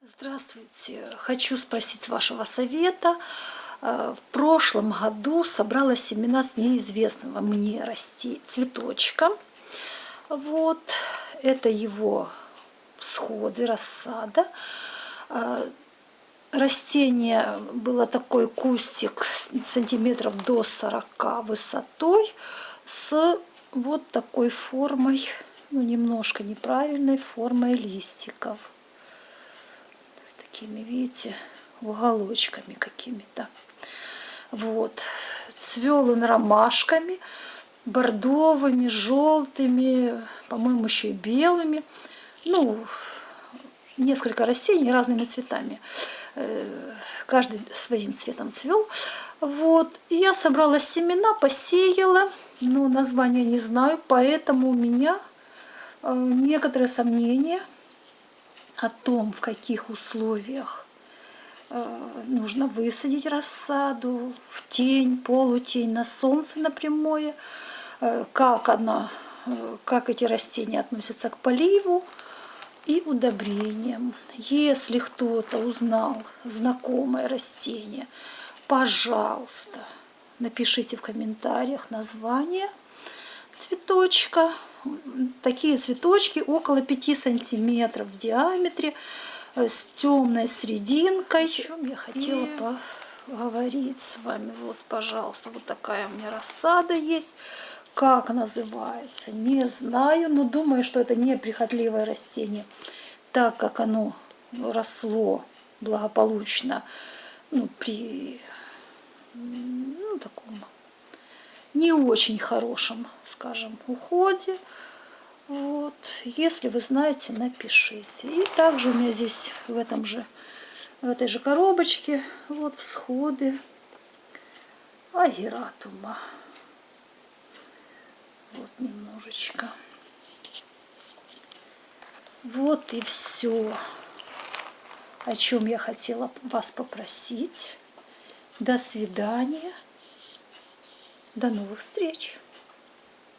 Здравствуйте! Хочу спросить вашего совета. Э, в прошлом году собрала семена с неизвестного мне расти цветочка. Вот, это его всходы, рассада. Э, растение было такой кустик сантиметров до 40 высотой с вот такой формой, ну немножко неправильной формой листиков такими, видите, уголочками какими-то. Вот. Цвел он ромашками, бордовыми, желтыми, по-моему, еще и белыми. Ну, несколько растений разными цветами. Э, каждый своим цветом цвел. Вот. И я собрала семена, посеяла, но название не знаю, поэтому у меня э, некоторые сомнения – о том, в каких условиях э, нужно высадить рассаду в тень, полутень, на солнце, на прямое, э, как, она, э, как эти растения относятся к поливу и удобрениям. Если кто-то узнал знакомое растение, пожалуйста, напишите в комментариях название цветочка, такие цветочки около 5 сантиметров в диаметре э, с темной срединкой. О чем я хотела И... поговорить с вами. Вот, пожалуйста, вот такая у меня рассада есть. Как называется, не знаю, но думаю, что это не прихотливое растение, так как оно росло благополучно ну, при ну, таком не очень хорошем, скажем, уходе. Вот. Если вы знаете, напишите. И также у меня здесь в этом же, в этой же коробочке вот всходы агератума. Вот немножечко. Вот и все, о чем я хотела вас попросить. До свидания. До новых встреч!